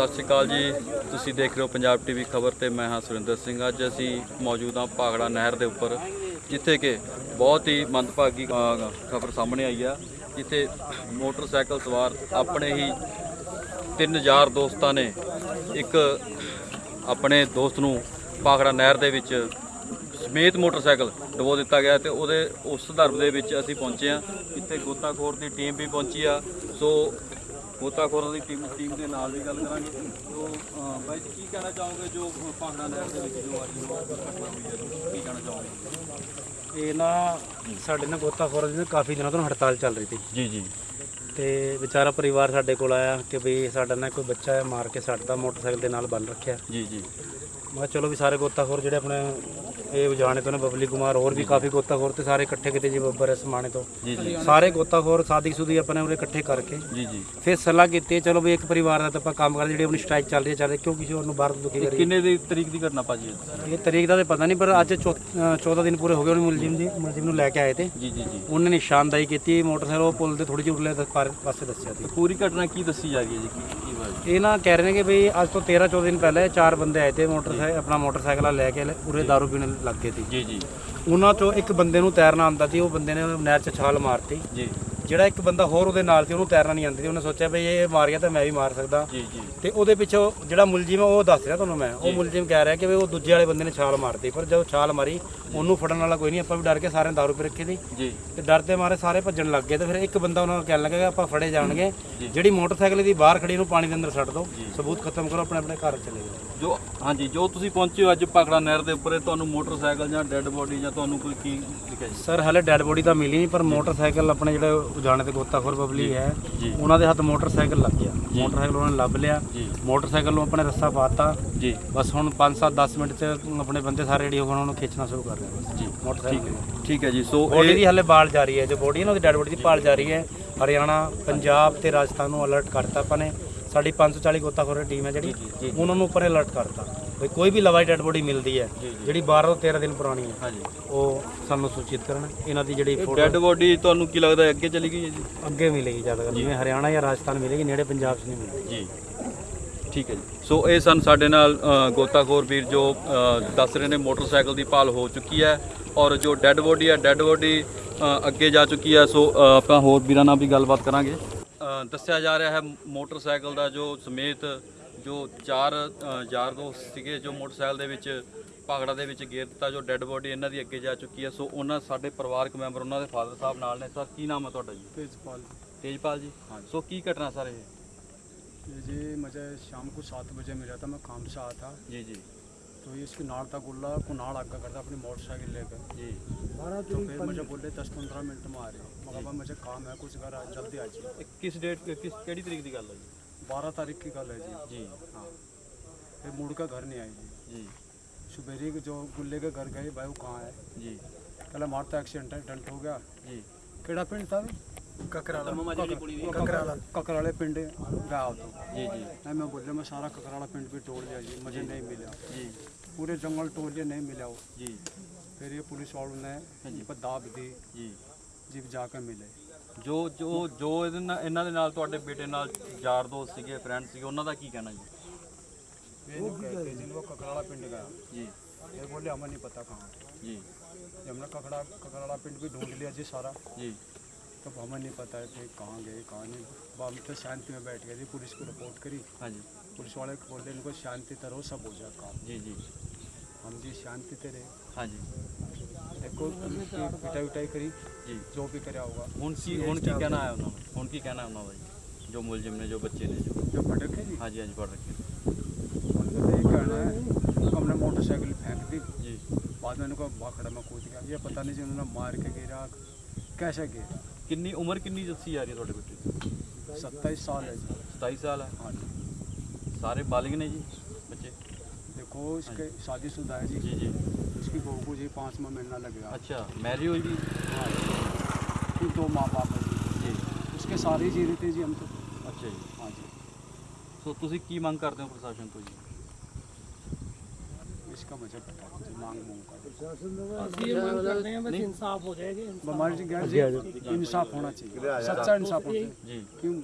ਸਤਿ ਸ਼੍ਰੀ ਅਕਾਲ ਜੀ। ਤੁਸੀਂ ਦੇਖ ਰਹੇ ਹੋ ਪੰਜਾਬ ਟੀਵੀ ਖਬਰ ਤੇ ਮੈਂ ਹਾਂ ਸੁਰਿੰਦਰ ਸਿੰਘ। ਅੱਜ ਅਸੀਂ ਮੌਜੂਦ ਹਾਂ ਭਾਗੜਾ ਨਹਿਰ ਦੇ ਉੱਪਰ, ਜਿੱਥੇ ਕਿ ਬਹੁਤ ਹੀ ਮੰਦਭਾਗੀ ਖਬਰ ਸਾਹਮਣੇ ਆਈ ਆ, ਜਿੱਥੇ ਮੋਟਰਸਾਈਕਲ ਸਵਾਰ ਆਪਣੇ ਹੀ ਤਿੰਨ ਯਾਰ ਦੋਸਤਾਂ ਨੇ ਇੱਕ ਆਪਣੇ ਦੋਸਤ ਨੂੰ ਭਾਗੜਾ ਨਹਿਰ ਦੇ ਵਿੱਚ ਸਮੇਤ ਮੋਟਰਸਾਈਕਲ ਡਬੋ ਦਿੱਤਾ ਗਿਆ ਤੇ ਉਹਦੇ, ਉਸ ਸੰਦਰਭ ਦੇ ਵਿੱਚ ਅਸੀਂ ਪਹੁੰਚੇ ਆ ਇੱਥੇ ਗੋਤਾਖੋਰ ਦੀ ਟੀਮ ਵੀ ਪਹੁੰਚੀ ਆ। ਸੋ ਗੋਤਾਖੋਰਾਂ ਦੀ ਟੀਮ ਟੀਮ ਦੇ ਨਾਲ ਵੀ ਗੱਲ ਕਰਾਂਗੇ। ਸੋ ਅਹ, ਬਾਈ ਜੀ ਕੀ ਕਹਿਣਾ ਚਾਹੋਗੇ ਜੋ ਭਾਗੜਾ ਨਹਿਰ ਦੇ ਵਿੱਚ ਜੋ ਅੱਜ ਉਹ ਘਟਨਾ ਹੋਈ ਹੈ? ਕੀ ਕਹਿਣਾ ਚਾਹੋਗੇ? ਇਹ ਨਾ ਸਾਡੇ ਨਾਲ ਗੋਤਾਖੋਰਾਂ ਦੀ ਨਾ ਕਾਫੀ ਦਿਨਾਂ ਤੋਂ ਹੜਤਾਲ ਚੱਲ ਰਹੀ ਸੀ। ਜੀ ਜੀ। ਤੇ ਵਿਚਾਰਾ ਪਰਿਵਾਰ ਸਾਡੇ ਕੋਲ ਆਇਆ ਕਿ ਵੀ ਸਾਡਾ ਨਾ ਕੋਈ ਬੱਚਾ ਹੈ ਮਾਰ ਕੇ ਸੱਟਦਾ ਮੋਟਰਸਾਈਕਲ ਦੇ ਨਾਲ ਬੰਨ ਰੱਖਿਆ। ਜੀ ਜੀ। ਮੈਂ ਕਿਹਾ ਚਲੋ ਵੀ ਸਾਰੇ ਗੋਤਾਖੋਰ ਜਿਹੜੇ ਆਪਣੇ ਇਹ ਉਜਾਣੇ ਤੋਂ ਨੇ ਬਬਲੀ ਕੁਮਾਰ ਹੋਰ ਵੀ ਕਾਫੀ ਗੋਤਾਖੋਰ ਤੇ ਸਾਰੇ ਇਕੱਠੇ ਕਿਤੇ ਜੀ ਬੱਬਰ ਸਮਾਣੇ ਤੋਂ। ਸਾਰੇ ਗੋਤਾਖੋਰ ਸਾਦੀ ਸੁਦੀ ਆਪਣੇ ਉਰੇ ਇਕੱਠੇ ਕਰਕੇ ਜੀ ਜੀ। ਫਿਰ ਸਲਾਹ ਕੀਤੀ ਚਲੋ ਵੀ ਇੱਕ ਪਰਿਵਾਰ ਦਾ ਤਾਂ ਆਪਾਂ ਕੰਮ ਕਰਦੇ ਜਿਹੜੀ ਆਪਣੀ ਸਟ੍ਰਾਈਕ ਚੱਲ ਰਹੀ ਹੈ ਚੱਲ ਰਹੀ ਕਿਉਂ ਕਿਸੇ ਹੋਰ ਨੂੰ ਬਾਹਰ ਦੁਖੀ ਕਰੀ ਕਿੰਨੇ ਦੀ ਤਰੀਕ ਦੀ ਘਟਨਾ ਭਾਜੀ ਇਹ? ਤਰੀਕ ਦਾ ਤਾਂ ਪਤਾ ਨਹੀਂ ਪਰ ਅੱਜ 14 ਦਿਨ ਪੂਰੇ ਹੋ ਗਏ ਉਹਨੇ ਮੁਲਜ਼ਮ ਜੀ ਮੁਲਜ਼ਮ ਨੂੰ ਲੈ ਕੇ ਆਏ ਤੇ। ਜੀ ਜੀ ਜੀ। ਉਹਨੇ ਨਿਸ਼ਾਨਦਾਈ ਕੀਤੀ ਮੋਟਰਸਾਈਕਲ ਉਹ ਪੁਲ ਤੇ ਥੋੜੀ ਜਿਹੀ ਉਰਲੇ ਪਾਸੇ ਦੱਸਿਆ ਸੀ। ਪੂਰੀ ਘਟਨਾ ਕੀ ਦੱਸੀ ਜਾ ਰਹੀ ਹੈ ਜੀ? ਇਹ ਨਾ ਕਹਿ ਰਹੇ ਨੇ ਕਿ ਬਈ ਅੱਜ ਤੋਂ 13 14 ਦਿਨ ਪਹਿਲੇ ਚਾਰ ਬੰਦੇ ਆਏ ਤੇ ਮੋਟਰਸਾਈਕਲ ਆਪਣਾ ਮੋਟਰਸਾਈਕਲ ਲੈ ਕੇ ਉਰੇ ਦਾਰੂ ਪੀਣ ਲੱਗ ਗਏ ਸੀ। ਜੀ ਜੀ। ਉਹਨਾਂ ਚੋਂ ਇੱਕ ਬੰਦੇ ਨੂੰ ਤੈਰਨਾ ਆਉਂਦਾ ਸੀ ਉਹ ਬੰਦੇ ਨੇ ਨਹਿਰ 'ਚ ਛਾਲ ਮਾਰਤੀ। ਜੀ। ਜਿਹੜਾ ਇੱਕ ਬੰਦਾ ਹੋਰ ਉਹਦੇ ਨਾਲ ਸੀ ਉਹਨੂੰ ਤੈਰਨਾ ਨਹੀਂ ਆਉਂਦੀ ਸੀ। ਉਹਨੇ ਸੋਚਿਆ ਬਈ ਇਹ ਮਾਰ ਗਿਆ ਤਾਂ ਮੈਂ ਵੀ ਮਾਰ ਸਕਦਾ। ਜੀ ਜੀ। ਤੇ ਉਹਦੇ ਪਿੱਛੋਂ ਜਿਹੜਾ ਮੁਲਜ਼ਮ ਹੈ ਉਹ ਦੱਸ ਰਿਹਾ ਤੁਹਾਨੂੰ ਮੈਂ। ਉਹ ਮੁਲਜ਼ਮ ਕਹਿ ਰਿਹਾ ਕਿ ਵੀ ਉਹ ਦੂਜੇ ਵਾਲੇ ਬੰਦੇ ਨੇ ਛਾਲ ਮਾਰਤੀ। ਪਰ ਜਦੋਂ ਛਾਲ ਮਾਰੀ ਉਹਨੂੰ ਫੜਨ ਵਾਲਾ ਕੋਈ ਨਹੀਂ। ਆਪਾਂ ਵੀ ਡਰ ਕੇ ਸਾਰੇ ਦਾਰੂ ਪੀ ਰੱਖੀ ਸੀ। ਜੀ। ਤੇ ਡਰਦੇ ਮਾਰੇ ਸਾਰੇ ਭੱਜਣ ਲੱਗ ਗਏ ਤੇ ਫਿਰ ਇੱਕ ਬੰਦਾ ਉਹਨਾਂ ਨੂੰ ਕਹਿਣ ਲੱਗਾ ਕਿ ਆਪਾਂ ਫੜੇ ਜਾਣਗੇ। ਜਿਹੜੀ ਮੋਟਰਸਾਈਕਲ ਦੀ ਬਾਹਰ ਖੜੀ ਨੂੰ ਪਾਣੀ ਦੇ ਅੰਦਰ ਛੱਡ ਦਿਓ। ਸਬੂਤ ਖਤਮ ਕਰੋ ਆਪਣੇ ਆਪਣੇ ਘਰ ਚਲੇ ਜਾਓ। ਜੋ ਹਾਂਜੀ ਜੋ ਤੁਸੀਂ ਪਹੁੰਚੇ ਹੋ ਅੱਜ ਭਾਗੜਾ ਨਹਿਰ ਦੇ ਉੱਪਰ ਤੁਹਾਨੂੰ ਮੋਟਰਸਾਈਕਲ ਜਾਂ ਡੈੱਡ ਬੋਡੀ ਜਾਂ ਤੁਹਾਨੂੰ ਕੋਈ ਕੀ ਲਿਖਿਆ ਜੀ? ਸਰ ਹਲੇ ਡੈਡ ਬੋਡੀ ਤਾਂ ਮਿਲੀ ਨਹੀਂ ਪਰ ਮੋਟਰਸਾਈਕਲ ਆਪਣੇ ਜਿਹੜੇ ਉਜਾਣੇ ਤੇ ਗੋਤਾਖੋਰ ਬਬਲੀ ਹੈ। ਜੀ। ਉਹਨਾਂ ਦੇ ਹੱਥ ਮੋਟਰਸਾਈਕਲ ਲੱਗ ਗਿਆ। ਮੋਟਰਸਾਈਕਲ ਉਹਨਾਂ ਨੇ ਲੱਭ ਲਿਆ। ਜੀ। ਮੋਟਰਸਾਈਕਲ ਨੂੰ ਆਪਣੇ ਰਸਤਾ ਪਾਤਾ। ਜੀ। ਬਸ ਹੁਣ 5-7 10 ਮਿੰਟ ਚ ਆਪਣੇ ਬੰਦੇ ਸਾਰੇ ਰੈਡੀ ਹੋ ਗਏ ਉਹਨਾਂ ਨੂੰ ਖਿੱਚਣਾ ਸ਼ੁਰੂ ਕਰ ਬਸ ਜੀ। ਮੋਟਰਸਾਈਕਲ ਠੀਕ ਹੈ। ਜੀ। ਸੋ ਬੋਡੀ ਇਹ ਦੀ ਹਲੇ ਬਾਲ ਜਾਰੀ ਹੈ। ਜੋ ਬੋਡੀ ਹੈ ਨਾ ਉਹਦੀ ਡੈਡ ਬੋਡੀ ਦੀ ਭਾਲ ਜਾਰੀ ਹੈ। ਹਰਿਆਣਾ ਪੰਜਾਬ ਤੇ ਰਾਜਸਥਾਨ ਨੂੰ ਅਲਰਟ ਕਰਤਾ ਆਪਾਂ ਨੇ। ਸਾਡੀ 540 ਗੋਤਾਖੋਰ ਟੀਮ ਹੈ ਜਿਹੜੀ ਉਹਨਾਂ ਨੂੰ ਉੱਪਰ ਅਲਰਟ ਕਰਤਾ ਵੀ ਕੋਈ ਵੀ ਲਵਾਈ ਡੈਡ ਬੋਡੀ ਮਿਲਦੀ ਹੈ ਜਿਹੜੀ 12 ਤੋਂ 13 ਦਿਨ ਪੁਰਾਣੀ ਹੈ ਹਾਂਜੀ। ਉਹ ਸਾਨੂੰ ਸੂਚਿਤ ਕਰਨ ਇਹਨਾਂ ਦੀ ਜਿਹੜੀ ਫੋਟੋ ਡੈੱਡ ਬੋਡੀ ਤੁਹਾਨੂੰ ਕੀ ਲੱਗਦਾ ਹੈ ਅੱਗੇ ਚਲੀ ਗਈ ਹੈ ਜੀ? ਅੱਗੇ ਮਿਲੇਗੀ ਜ਼ਿਆਦਾ ਜਿਵੇਂ ਹਰਿਆਣਾ ਜਾਂ ਰਾਜਸਥਾਨ ਮਿਲੇਗੀ ਨੇੜੇ ਪੰਜਾਬ 'ਚ ਨਹੀਂ ਮਿਲੇਗੀ। ਜੀ। ਠੀਕ ਹੈ ਜੀ। ਸੋ ਇਹ ਸਨ ਸਾਡੇ ਨਾਲ ਗੋਤਾਖੋਰ ਵੀਰ ਜੋ ਦੱਸ ਰਹੇ ਨੇ ਮੋਟਰਸਾਈਕਲ ਦੀ ਭਾਲ ਹੋ ਚੁੱਕੀ ਹੈ ਔਰ ਜੋ ਡੈੱਡ ਬੋਡੀ ਹੈ ਡੈੱਡ ਬੋਡੀ ਅੱਗੇ ਜਾ ਚੁੱਕੀ ਹੈ। ਸੋ ਆਪਾਂ ਹੋਰ ਵੀਰਾਂ ਨਾਲ ਵੀ ਗੱਲਬਾਤ ਕਰਾਂਗੇ। ਦੱਸਿਆ ਜਾ ਰਿਹਾ ਹੈ ਮੋਟਰਸਾਈਕਲ ਦਾ ਜੋ ਸਮੇਤ ਜੋ ਚਾਰ ਅ, ਯਾਰ ਦੋਸਤ ਸੀਗੇ ਜੋ ਮੋਟਰਸਾਈਕਲ ਦੇ ਵਿੱਚ ਭਾਗੜਾ ਦੇ ਵਿੱਚ ਗੇਰ ਦਿੱਤਾ ਜੋ ਡੈੱਡ ਬੋਡੀ ਇਹਨਾਂ ਦੀ ਅੱਗੇ ਜਾ ਚੁੱਕੀ ਹੈ ਸੋ ਉਹਨਾਂ ਸਾਡੇ ਪਰਿਵਾਰਕ ਮੈਂਬਰ ਉਹਨਾਂ ਦੇ ਫਾਦਰ ਸਾਹਿਬ ਨਾਲ ਨੇ ਸਰ ਕੀ ਨਾਮ ਹੈ ਤੁਹਾਡਾ ਜੀ तेजपाल ਤੇਜਪਾਲ ਜੀ ਸੋ ਕੀ ਘਟਨਾ ਸਰ ਇਹ जी मुझे शाम को सात बजे मिला था मैं काम से आया था ਜੀ ਜੀ तो ये इसकी नाड़ था गुल्ला कुनाड़ आका करता अपनी मोटरसाइकिल लेकर। जी। तो फिर मुझे बोले दस पंद्रह मिनट में आ रहे हो। मगर मुझे काम है कुछ घर जल्दी आ जाए किस डेट किस केड़ी तरीक की गल है जी? बारह तारीख की गल है जी। जी। हाँ। फिर मुड़ का घर नहीं आई जी। जी। सुबेरी जो गुल्ले के घर गए भाई वो कहाँ है? जी। पहले मारता एक्सीडेंट है डंट हो गया। जी। केड़ा पिंड था? ककराला ककराले पिंड गया हो तो ਜੀ ਜੀ नहीं मैं बोल रहा मैं सारा ककराला पिंड भी तोड़ लिया जी मुझे नहीं मिला ਜੀ पूरे जंगल तोड़ लिया नहीं मिला वो ਜੀ फिर ये पुलिस वालों ने इन पर दाब दी ਜੀ जीप जाकर मिले ਜੋ ਜੋ ਜੋ ਇਹਦੇ ਨਾਲ ਇਹਨਾਂ ਦੇ ਨਾਲ ਤੁਹਾਡੇ ਬੇਟੇ ਨਾਲ ਯਾਰ ਦੋਸਤ ਸੀਗੇ ਫਰੈਂਡ ਸੀਗੇ ਉਹਨਾਂ ਦਾ ਕੀ ਕਹਿਣਾ ਜੀ ये नहीं कहते जिनको ककराला पिंड गया ਜੀ ये बोले हमें नहीं पता कहाँ ਜੀ जब हमने ककड़ा ककराला पिंड भी ढूंढ लिया जी सारा ਜੀ तब हमें नहीं पता है कहाँ गए कहाँ नहीं। हम तो शांति में बैठ गए थे पुलिस को रिपोर्ट करी। हाँ जी। पुलिस वाले को बोलते इनको शांति तरह सब हो जाए काम जी जी। हम जी शांति से रहे। हाँ जी। देखो पिटाई उटाई करी जी। जो भी करा होगा। उनकी उनकी क्या नाम है उन्होंने? उनकी क्या नाम है भाई? जो मुलजिम ने जो बच्चे ने? जो जो पढ़ रखे जी हाँ जी हाँ जी पढ़ रखे मतलब कहना है हमने मोटरसाइकिल फेंक दी। जी। बाद में उनको भाखड़ा में कूद गया। ये पता नहीं जी उन्होंने मार के गिरा कैसे गिरा ਕਿੰਨੀ ਉਮਰ ਕਿੰਨੀ ਦੱਸੀ ਜਾ ਰਹੀ ਹੈ ਤੁਹਾਡੇ ਬੇਟੇ ਦੀ सत्ताईस साल है जी 27 ਸਾਲ ਹੈ हाँ जी ਸਾਰੇ ਬਾਲਿਗ ਨੇ ਜੀ ਬੱਚੇ देखो इसके शादीशुदा है जी ਜੀ ਜੀ इसकी बहू को जी पाँचवा महीना लगेगा ਅੱਛਾ ਮੈਰਿਜ ਹੋਈ ਵੀ हाँ फिर दो माँ बाप है जी ਜੀ उसके सारे ही जी रहे थे जी हम तो ਅੱਛਾ ਜੀ हाँ जी ਸੋ ਤੁਸੀਂ ਕੀ ਮੰਗ ਕਰਦੇ ਹੋ ਪ੍ਰਸ਼ਾਸਨ ਤੋਂ ਜੀ हमारी जी गैर जी इंसाफ होना चाहिए। सच्चा इंसाफ होना चाहिए। क्यों?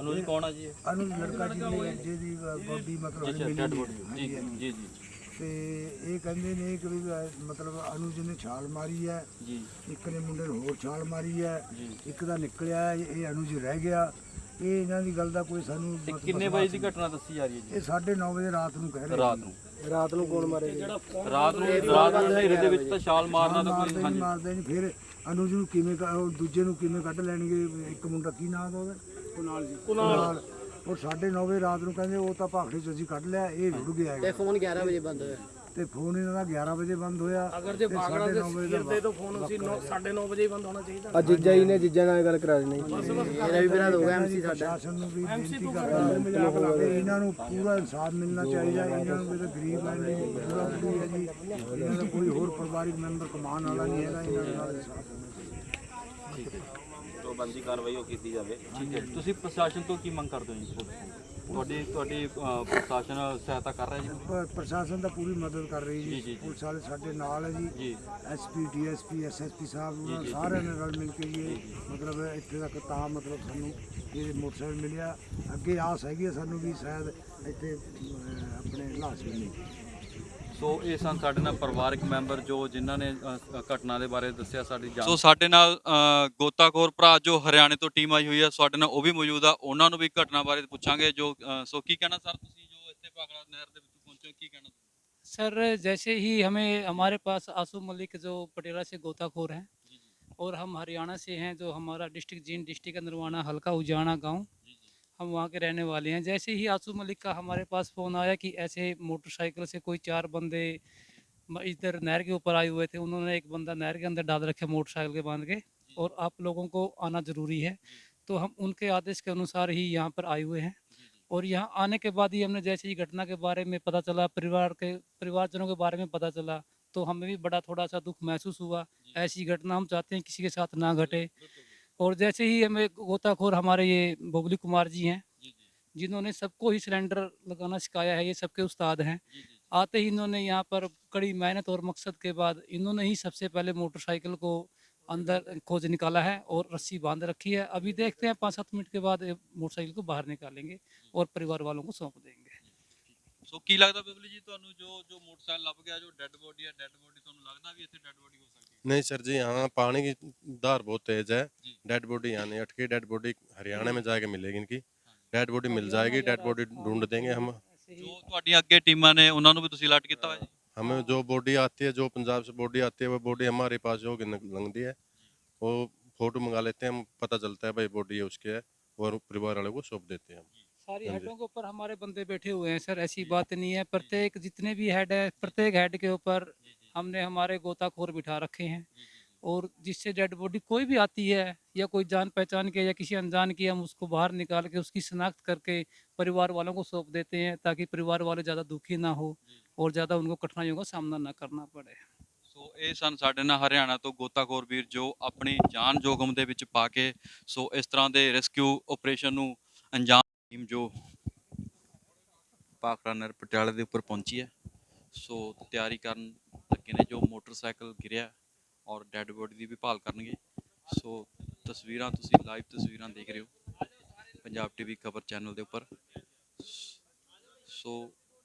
ਅਨੁਜ ਕੌਣ ਆ ਜੀ ਇਹ? ਅਨੁਜ ਲੜਕਾ ਜਿਹਦੀ ਜਿਹਦੀ ਬੋਡੀ ਮਤਲਬ ਅੱਛਾ ਡੈਡ ਬੋਡੀ ਜੀ। ਜੀ ਜੀ ਤੇ ਇਹ ਕਹਿੰਦੇ ਨੇ ਕਿ ਵੀ ਅਹ, ਮਤਲਬ ਅਨੁਜ ਨੇ ਛਾਲ ਮਾਰੀ ਹੈ। ਜੀ। ਇੱਕ ਨੇ ਮੁੰਡੇ ਨੂੰ ਹੋਰ ਛਾਲ ਮਾਰੀ ਹੈ। ਜੀ। ਇੱਕ ਦਾ ਨਿਕਲਿਆ ਹੈ, ਇਹ ਅਨੁਜ ਰਹਿ ਗਿਆ। ਇਹ ਇਹਨਾਂ ਦੀ ਗੱਲ ਦਾ ਕੋਈ ਸਾਨੂੰ ਤੇ ਮਤਲਬ ਕਿੰਨੇ ਵਜੇ ਦੀ ਘਟਨਾ ਦੱਸੀ ਜਾ ਰਹੀ ਹੈ ਇਹ 9:30 ਵਜੇ ਰਾਤ ਨੂੰ ਕਹਿ ਜੀ ਰਹੇ ਰਾਤ ਨੂੰ। ਰਾਤ ਨੂੰ ਕੌਣ ਮਾਰੇ ਰਾਤ ਨੂੰ ਰਾਤ ਨੂੰ ਹਨੇਰੇ ਦੇ ਵਿੱਚ ਤਾਂ ਛਾਲ ਮਾਰਨਾ ਤਾਂ ਮਾਰਦੇ ਕੋਈ ਨਹੀਂ ਹਾਂਜੀ। ਮਾਰਦੇ ਨਹੀਂ ਫਿਰ ਅਨੁਜ ਨੂੰ ਕਿਵੇਂ ਕ- ਉਹ ਦੂਜੇ ਨੂੰ ਕਿਵੇਂ ਕੱਢ ਲੈਣਗੇ? ਇੱਕ ਮੁੰਡਾ ਕੀ ਨਾਮ ਦਾ ਉਹਦਾ? ਕੁਨਾਲ ਜੀ। ਕੁਨਾਲ। ਉਹ 9:30 ਵਜੇ ਰਾਤ ਨੂੰ ਕਹਿੰਦੇ ਉਹ ਤਾਂ ਭਾਖੜੇ ਚ ਅਸੀਂ ਕੱਢ ਲਿਆ ਇਹ ਰੁੜ ਗਿਆ ਹੈਗਾ। ਫੋਨ 11 ਵਜੇ ਬੰਦ ਹੋਇਆ। ਤੇ ਫੋਨ ਇਹਨਾਂ ਦਾ 11 ਵਜੇ ਬੰਦ ਹੋਇਆ ਅਗਰ ਜੇ ਤੇ ਬਾਗੜਾ ਦੇ 9:30 ਵਜੇ ਸਿਰ ਦੇ ਤੋਂ ਫੋਨ ਅਸੀਂ 9:30 ਵਜੇ ਹੀ ਬੰਦ ਹੋਣਾ ਚਾਹੀਦਾ। ਜੀਜਾ ਜੀ ਨੇ ਜੀਜਾ ਨਾਲ ਗੱਲ ਕਰਾ ਦੇਣੀ। ਮੇਰਾ ਵੀ ਬਣਾ ਦੋਗਾ ਐਮਸੀ ਪ੍ਰਸ਼ਾਸਨ ਨੂੰ ਵੀ ਬੇਨਤੀ ਕਰਦਾ ਤੇ ਇਹਨਾਂ ਨੂੰ ਪੂਰਾ ਇਨਸਾਫ ਮਿਲਣਾ ਚਾਹੀਦਾ ਇਹਨਾਂ ਨੂੰ ਵੀ ਤਾਂ ਗਰੀਬ ਹੈ ਨਹੀਂ ਪੂਰਾ ਪੂਰੀ ਹੈ ਜੀ ਇਹਨਾਂ ਦਾ ਕੋਈ ਹੋਰ ਪਰਿਵਾਰਿਕ ਮੈਂਬਰ ਕਮਾਉਣ ਵਾਲਾ ਨਹੀਂ ਹੈਗਾ ਇਹਨਾਂ ਨਾਲ ਇਨਸਾਫ ਹੋਣਾ ਚਾਹੀਦਾ। ਜੋ ਬੰਦੀ ਕਾਰਵਾਈ ਉਹ ਕੀਤੀ ਜਾਵੇ। ਠੀਕ ਹੈ ਤੁਸੀਂ ਪ੍ਰਸ਼ਾਸਨ ਤੋਂ ਕੀ ਮੰਗ ਕਰਦੇ ਹੋ ਜੀ? ਤੁਹਾਡੀ ਤੁਹਾਡੀ ਅ, ਪ੍ਰਸ਼ਾਸਨ ਸਹਾਇਤਾ ਕਰ ਰਿਹਾ ਜੀ? ਪਰ ਪ੍ਰਸ਼ਾਸਨ ਤਾਂ ਪੂਰੀ ਮਦਦ ਕਰ ਰਹੀ ਜੀ, ਜੀ, ਜੀ ਜੀ। ਪੁਲਿਸ ਵਾਲੇ ਸਾਡੇ ਨਾਲ ਹੈ ਜੀ। ਜੀ। ਐਸਪੀ ਡੀਐਸਪੀ ਐਸਐਸਪੀ ਸਾਹਿਬ ਉਹਨਾਂ ਸਾਰਿਆਂ ਨੇ ਰਲ ਮਿਲ ਕੇ ਜੀ ਇਹ ਮਤਲਬ ਇੱਥੇ ਤੱਕ ਤਾਂ ਮਤਲਬ ਸਾਨੂੰ ਇਹ ਮੋਟਰਸਾਈਕਲ ਮਿਲਿਆ। ਅੱਗੇ ਆਸ ਹੈਗੀ ਹੈ ਸਾਨੂੰ ਵੀ ਸ਼ਾਇਦ ਇੱਥੇ ਅਹ, ਆਪਣੇ ਲਾਸ਼ ਮਿਲੇ ਸੋ ਇਹ ਸਨ ਸਾਡੇ ਨਾਲ ਪਰਿਵਾਰਕ ਮੈਂਬਰ ਜੋ ਜਿਨ੍ਹਾਂ ਨੇ ਅ, ਅ, ਘਟਨਾ ਦੇ ਬਾਰੇ ਦੱਸਿਆ ਸਾਡੀ ਜਾਨ ਸੋ ਸਾਡੇ ਨਾਲ ਅ, ਗੋਤਾਖੋਰ ਭਰਾ ਜੋ ਹਰਿਆਣੇ ਤੋਂ ਟੀਮ ਆਈ ਹੋਈ ਹੈ ਸਾਡੇ ਨਾਲ ਉਹ ਵੀ ਮੌਜੂਦ ਆ ਉਹਨਾਂ ਨੂੰ ਵੀ ਘਟਨਾ ਬਾਰੇ ਪੁੱਛਾਂਗੇ ਜੋ ਅ, ਸੋ ਕੀ ਕਹਿਣਾ ਸਰ ਤੁਸੀਂ ਜੋ ਇੱਥੇ ਭਾਗੜਾ ਨਹਿਰ ਦੇ ਵਿੱਚ ਪਹੁੰਚੇ ਹੋ ਕੀ ਕਹਿਣਾ सर जैसे ही हमें हमारे पास आसू मलिक जो पटेरा से गोताखोर हैं और हम हरियाणा से हैं जो हमारा डिस्ट्रिक्ट जींद डिस्ट्रिक्ट नरवाना हल्का उजाना गांव हम वहाँ के रहने वाले हैं। जैसे ही आसू मलिक का हमारे पास फ़ोन आया कि ऐसे मोटरसाइकिल से कोई चार बंदे इधर नहर के ऊपर आए हुए थे उन्होंने एक बंदा नहर के अंदर डाल रखे मोटरसाइकिल के बाँध के और आप लोगों को आना ज़रूरी है। तो हम उनके आदेश के अनुसार ही यहाँ पर आए हुए हैं। और यहाँ आने के बाद ही हमने जैसे ही घटना के बारे में पता चला परिवार के परिवारजनों के बारे में पता चला तो हमें भी बड़ा थोड़ा सा दुख महसूस हुआ। ऐसी घटना हम चाहते हैं किसी के साथ ना घटे। और जैसे ही हमें गोताखोर हमारे ये बबली कुमार जी हैं जिन्होंने सबको ही सिलेंडर लगाना सिखाया है ये सबके उस्ताद हैं आते ही इन्होंने यहाँ पर कड़ी मेहनत और मकसद के बाद इन्होंने ही सबसे पहले मोटरसाइकिल को अंदर खोज निकाला है और रस्सी बांध रखी है अभी देखते हैं पाँच सात मिनट के बाद ये मोटरसाइकिल को बाहर निकालेंगे और परिवार वालों को सौंप देंगे ਸੋ ਕੀ ਲੱਗਦਾ ਬਬਲੀ ਜੀ ਤੁਹਾਨੂੰ ਜੋ ਜੋ ਮੋਟਰਸਾਈਕਲ ਲੱਭ ਗਿਆ ਜੋ ਡੈੱਡ ਬੋਡੀ ਹੈ ਡੈੱਡ ਬੋਡੀ ਤੁਹਾਨੂੰ ਲੱਗਦਾ ਵੀ ਇੱਥੇ ਡੈੱਡ ਬੋਡੀ ਹੋ ਸਕਦੀ ਹੈ नहीं सर जी यहाँ पानी की धार बहुत तेज है जी। डेड बॉडी यहाँ नहीं अटकी डेड बॉडी हरियाणा में जाके मिलेगी इनकी डेड बॉडी मिल जाएगी डेड बॉडी ढूंढ देंगे हम ਜੋ ਤੁਹਾਡੀਆਂ ਅੱਗੇ ਟੀਮਾਂ ਨੇ ਉਹਨਾਂ ਨੂੰ ਵੀ ਤੁਸੀਂ ਅਲਰਟ ਕੀਤਾ ਹੋਇਆ ਜੀ हमें जो बॉडी आती है जो पंजाब से बॉडी आती है वो बॉडी हमारे पास जो लंगती है वो फोटो मंगा लेते हैं हम पता चलता है भाई बॉडी है उसकी है और परिवार वाले को सौंप देते हैं हम सारी हाँ जी। हेडों के ऊपर हमारे बंदे बैठे हुए हैं सर ऐसी बात नहीं है प्रत्येक जितने भी हेड है प्रत्येक हेड के ऊपर हमने हमारे गोताखोर बिठा रखे हैं और जिससे डेड बॉडी कोई भी आती है या कोई जान पहचान के या किसी अनजान की हम उसको बाहर निकाल के उसकी शनाख्त करके परिवार वालों को सौंप देते हैं ताकि परिवार वाले ज़्यादा दुखी ना हो और ज़्यादा उनको कठिनाइयों का सामना ना करना पड़े ਸੋ ਇਹ ਸਨ ਸਾਡੇ ਨਾਲ ਹਰਿਆਣਾ ਤੋਂ ਗੋਤਾਖੋਰ ਵੀਰ ਜੋ ਆਪਣੀ ਜਾਨ ਜੋਖਮ ਦੇ ਵਿੱਚ ਪਾ ਕੇ ਸੋ ਇਸ ਤਰ੍ਹਾਂ ਦੇ ਰੈਸਕਿਊ ਆਪਰੇਸ਼ਨ ਨੂੰ ਅੰਜਾਮ ਟੀਮ ਜੋ ਪਾਖੜਾ ਨਰ ਪਟਿਆਲੇ ਦੇ ਉੱਪਰ ਪਹੁੰਚੀ ਹੈ ਸੋ ਤਿਆਰੀ ਕਰਨ ਲੱਗੇ ਨੇ ਜੋ ਮੋਟਰਸਾਈਕਲ ਗਿਰਿਆ ਔਰ ਡੈੱਡ ਬੋਡੀ ਦੀ ਵੀ ਭਾਲ ਕਰਨਗੇ। ਸੋ ਤਸਵੀਰਾਂ ਤੁਸੀਂ ਲਾਈਵ ਤਸਵੀਰਾਂ ਦੇਖ ਰਹੇ ਹੋ ਪੰਜਾਬ ਟੀਵੀ ਖਬਰ ਚੈਨਲ ਦੇ ਉੱਪਰ। ਸੋ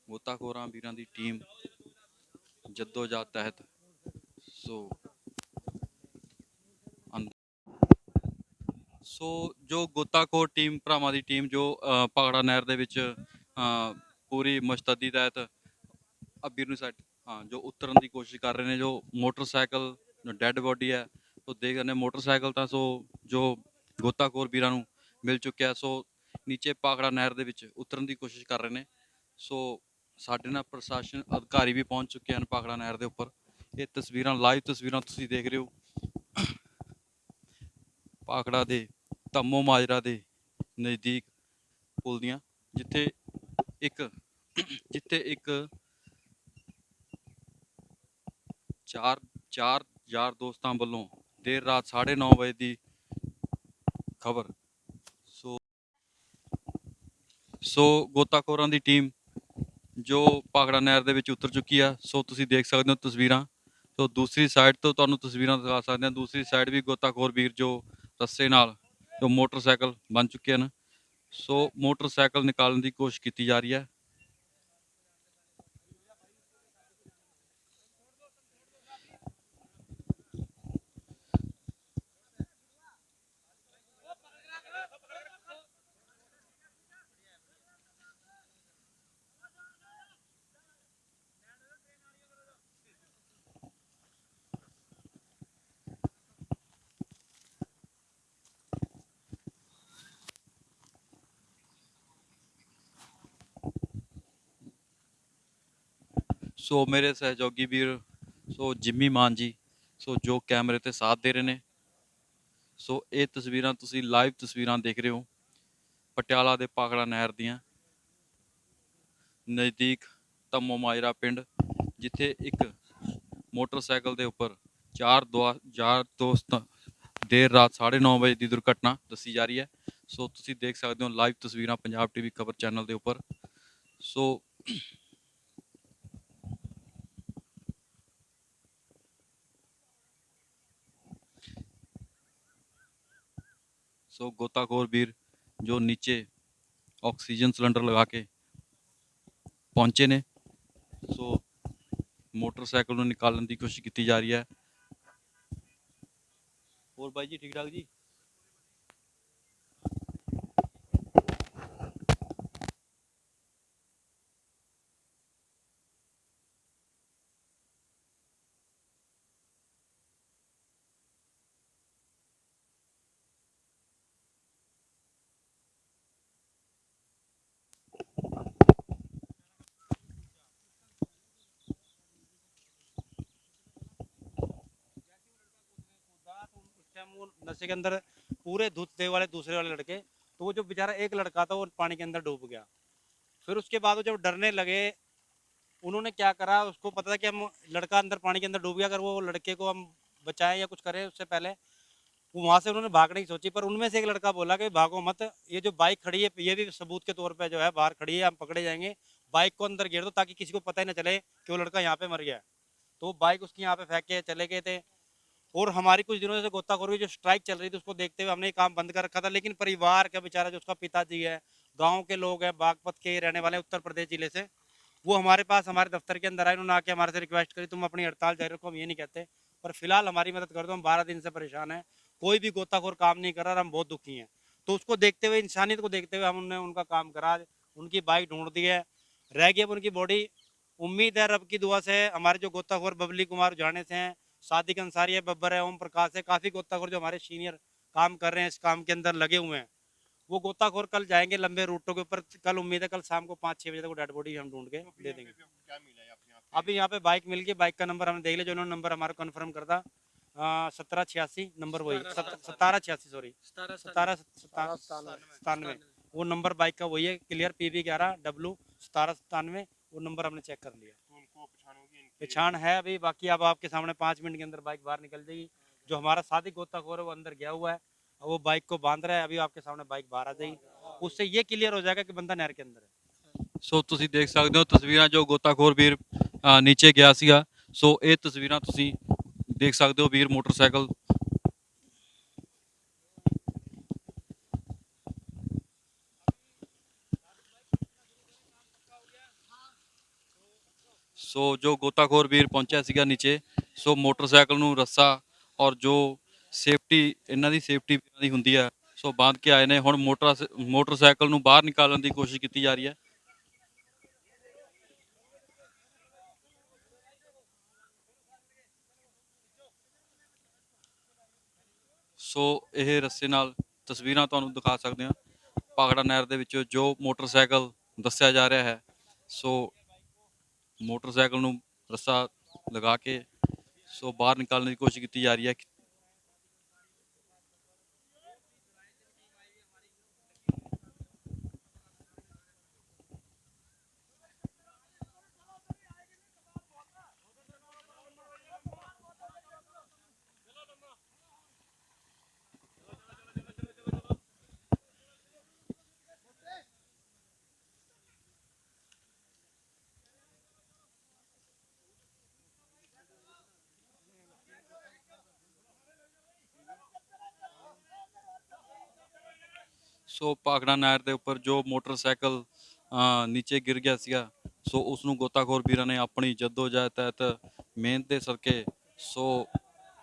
ਗੋਤਾਖੋਰਾਂ ਵੀਰਾਂ ਦੀ ਟੀਮ ਜੱਦੋ-ਜਹਿਦ ਤਹਿਤ ਸੋ ਸੋ ਜੋ ਗੋਤਾਖੋਰ ਟੀਮ ਭਰਾਵਾਂ ਦੀ ਟੀਮ ਜੋ ਅ, ਪਾਗੜਾ ਨਹਿਰ ਦੇ ਵਿੱਚ ਪੂਰੀ ਮੁਸ਼ਤਦੀ ਤਹਿਤ ਅਬੀਰ ਨੂੰ ਸਾਈਡ ਹਾਂ, ਜੋ ਉਤਰਨ ਦੀ ਕੋਸ਼ਿਸ਼ ਕਰ ਰਹੇ ਨੇ, ਜੋ ਮੋਟਰਸਾਈਕਲ ਡੈੱਡ ਬੋਡੀ ਹੈ, ਉਹ ਦੇਖ ਰਹੇ ਨੇ ਮੋਟਰਸਾਈਕਲ ਤਾਂ ਸੋ ਜੋ ਗੋਤਾਖੋਰ ਵੀਰਾਂ ਨੂੰ ਮਿਲ ਚੁੱਕਿਆ, ਸੋ ਨੀਚੇ ਪਾਗੜਾ ਨਹਿਰ ਦੇ ਵਿੱਚ ਉਤਰਨ ਦੀ ਕੋਸ਼ਿਸ਼ ਕਰ ਰਹੇ ਨੇ। ਸੋ ਸਾਡੇ ਨਾਲ ਪ੍ਰਸ਼ਾਸਨ ਅਧਿਕਾਰੀ ਵੀ ਪਹੁੰਚ ਚੁੱਕੇ ਹਨ ਪਾਗੜਾ ਨਹਿਰ ਦੇ ਉੱਪਰ। ਇਹ ਤਸਵੀਰਾਂ, ਲਾਈਵ ਤਸਵੀਰਾਂ ਤੁਸੀਂ ਦੇਖ ਰਹੇ ਹੋ। ਪਾਖੜਾ ਦੇ ਧੰਮੋ ਮਾਜਰਾ ਦੇ ਨਜ਼ਦੀਕ ਪੁਲ ਦੀਆਂ, ਜਿੱਥੇ ਇੱਕ ਜਿੱਥੇ ਇੱਕ ਚਾਰ ਚਾਰ ਯਾਰ ਦੋਸਤਾਂ ਵੱਲੋਂ ਦੇਰ ਰਾਤ 9:30 ਵਜੇ ਦੀ ਖਬਰ। ਸੋ ਸੋ ਗੋਤਾਖੋਰਾਂ ਦੀ ਟੀਮ ਜੋ ਪਾਗੜਾ ਨਹਿਰ ਦੇ ਵਿੱਚ ਉਤਰ ਚੁੱਕੀ ਆ, ਸੋ ਤੁਸੀਂ ਦੇਖ ਸਕਦੇ ਹੋ ਤਸਵੀਰਾਂ। ਸੋ ਦੂਸਰੀ ਸਾਈਡ ਤੋਂ ਤੁਹਾਨੂੰ ਤਸਵੀਰਾਂ ਦਿਖਾ ਸਕਦੇ ਹਾਂ। ਦੂਸਰੀ ਸਾਈਡ ਵੀ ਗੋਤਾਖੋਰ ਵੀਰ ਜੋ ਰੱਸੇ ਨਾਲ ਜੋ ਮੋਟਰਸਾਈਕਲ ਬਣ ਚੁੱਕੇ ਹਨ। ਸੋ ਮੋਟਰਸਾਈਕਲ ਨਿਕਾਲਣ ਦੀ ਕੋਸ਼ਿਸ਼ ਕੀਤੀ ਜਾ ਰਹੀ ਹੈ। ਸੋ ਮੇਰੇ ਸਹਿਯੋਗੀ ਵੀਰ, ਸੋ ਜਿੰਮੀ ਮਾਨ ਜੀ, ਸੋ ਜੋ ਕੈਮਰੇ ਤੇ ਸਾਥ ਦੇ ਰਹੇ ਨੇ। ਸੋ ਇਹ ਤਸਵੀਰਾਂ ਤੁਸੀਂ ਲਾਈਵ ਤਸਵੀਰਾਂ ਦੇਖ ਰਹੇ ਹੋ, ਪਟਿਆਲਾ ਦੇ ਪਾਖੜਾ ਨਹਿਰ ਦੀਆਂ। ਨਜ਼ਦੀਕ ਤਮੋ ਮਾਜਰਾ ਪਿੰਡ, ਜਿੱਥੇ ਇੱਕ ਮੋਟਰਸਾਈਕਲ ਦੇ ਉੱਪਰ ਚਾਰ ਦੁਆ, ਚਾਰ ਦੋਸਤ ਦੇਰ ਰਾਤ 9:30 ਵਜੇ ਦੀ ਦੁਰਘਟਨਾ ਦੱਸੀ ਜਾ ਰਹੀ ਹੈ। ਸੋ ਤੁਸੀਂ ਦੇਖ ਸਕਦੇ ਹੋ ਲਾਈਵ ਤਸਵੀਰਾਂ ਪੰਜਾਬ ਟੀਵੀ ਖਬਰ ਚੈਨਲ ਦੇ ਉੱਪਰ। ਸੋ सो गोताखोर वीर जो नीचे ऑक्सीजन सिलेंडर लगा के पहुँचे ने, सो मोटरसाइकिल निकालने की कोशिश की जा रही है। और भाई जी, ठीक ठाक जी? उस टाइम वो नशे के अंदर पूरे धुतते वाले, दूसरे वाले लड़के। तो वो जो बेचारा एक लड़का था, वो पानी के अंदर डूब गया। फिर उसके बाद वो जब डरने लगे, उन्होंने क्या करा, उसको पता था कि हम लड़का अंदर पानी के अंदर डूब गया, अगर वो लड़के को हम बचाएँ या कुछ करें उससे पहले वहाँ से उन्होंने भागने की सोची। पर उनमें से एक लड़का बोला कि भागो मत, ये जो बाइक खड़ी है, ये भी सबूत के तौर पर जो है बाहर खड़ी है, हम पकड़े जाएँगे। बाइक को अंदर गिर दो ताकि किसी को पता ही ना चले कि वो लड़का यहाँ पे मर गया तो वो बाइक उसकी यहाँ पे फेंक के चले गए थे। और हमारी कुछ दिनों से गोताखोरी जो स्ट्राइक चल रही थी, उसको देखते हुए हमने ये काम बंद कर रखा था। लेकिन परिवार का बेचारा, जो उसका पिताजी है, गाँव के लोग हैं, बागपत के रहने वाले उत्तर प्रदेश ज़िले से, वो हमारे पास, हमारे दफ्तर के अंदर आए, उन्होंने आके हमारे से रिक्वेस्ट करी, तुम अपनी हड़ताल जारी रखो, हम ये नहीं कहते। पर फ़िलहाल हमारी मदद कर दो, हम बारह दिन से परेशान हैं, कोई भी गोताखोर काम नहीं कर रहा हम बहुत दुखी हैं। तो उसको देखते हुए, इंसानियत को देखते हुए हमने उनका काम करा, उनकी बाइक ढूंढ दी है, रह गई अब उनकी बॉडी उम्मीद है रब की दुआ से हमारे जो गोताखोर बबली कुमार जाने से हैं सादिक अंसारी है बब्बर है ओम प्रकाश है काफ़ी गोताखोर जो हमारे सीनियर काम कर रहे हैं इस काम के अंदर लगे हुए हैं। वो गोताखोर कल जाएँगे लंबे रूटों के ऊपर कल उम्मीद है कल शाम को पाँच छः बजे तक वो डेड बॉडी हम ढूंढ के दे देंगे। अभी यहाँ पे बाइक मिल गई बाइक का नंबर हमने देख लिया जो उन्होंने नंबर हमारा कन्फर्म कर था सत्रह छियासी नंबर वही सतारह छियासी सॉरी सतारह सतानवे। वो नंबर बाइक का वही है क्लियर पी वी ग्यारह डब्लू सतारह सतानवे वो नंबर हमने चेक कर लिया। पहचान है अभी बाकी अब आपके सामने पाँच मिनट के अंदर बाइक बाहर निकल जाएगी जो हमारा साथी गोताखोर है वो अंदर गया हुआ है अब वो बाइक को बांध रहा है अभी आपके सामने बाइक बाहर आ जाएगी उससे ये क्लियर हो जाएगा कि बंदा नहर के अंदर है ਸੋ ਤੁਸੀਂ ਦੇਖ ਸਕਦੇ ਹੋ ਤਸਵੀਰਾਂ ਜੋ ਗੋਤਾਖੋਰ ਵੀਰ ਅ, ਨੀਚੇ ਗਿਆ ਸੀਗਾ ਸੋ ਇਹ ਤਸਵੀਰਾਂ ਤੁਸੀਂ ਦੇਖ ਸਕਦੇ ਹੋ ਵੀਰ ਮੋਟਰਸਾਈਕਲ ਸੋ ਜੋ ਗੋਤਾਖੋਰ ਵੀਰ ਪਹੁੰਚਿਆ ਸੀਗਾ ਨੀਚੇ, ਸੋ ਮੋਟਰਸਾਈਕਲ ਨੂੰ ਰੱਸਾ ਔਰ ਜੋ ਸੇਫਟੀ, ਇਹਨਾਂ ਦੀ ਸੇਫਟੀ ਇਹਨਾਂ ਦੀ ਹੁੰਦੀ ਹੈ ਸੋ ਬਾਂਧ ਕੇ ਆਏ ਨੇ। ਹੁਣ ਮੋਟਰ ਮੋਟਰਸਾਈਕਲ ਨੂੰ ਬਾਹਰ ਨਿਕਾਲਣ ਦੀ ਕੋਸ਼ਿਸ਼ ਕੀਤੀ ਜਾ ਰਹੀ ਹੈ। ਸੋ ਇਹ ਰੱਸੇ ਨਾਲ ਤਸਵੀਰਾਂ ਤੁਹਾਨੂੰ ਦਿਖਾ ਸਕਦੇ ਹਾਂ। ਪਾਗੜਾ ਨਹਿਰ ਦੇ ਵਿੱਚ ਜੋ ਮੋਟਰਸਾਈਕਲ ਦੱਸਿਆ ਜਾ ਰਿਹਾ ਹੈ, ਸੋ ਮੋਟਰਸਾਈਕਲ ਨੂੰ ਰੱਸਾ ਲਗਾ ਕੇ ਸੋ ਬਾਹਰ ਨਿਕਾਲਣ ਦੀ ਕੋਸ਼ਿਸ਼ ਕੀਤੀ ਜਾ ਰਹੀ ਹੈ ਸੋ ਪਾਖੜਾ ਨਹਿਰ ਦੇ ਉੱਪਰ ਜੋ ਮੋਟਰਸਾਈਕਲ ਨੀਚੇ ਗਿਰ ਗਿਆ ਸੀਗਾ, ਸੋ ਉਸ ਨੂੰ ਗੋਤਾਖੋਰ ਵੀਰਾਂ ਨੇ ਆਪਣੀ ਜਦੋਜਹਿਦ ਤਹਿਤ ਮਿਹਨਤ ਦੇ ਸਦਕੇ ਸੋ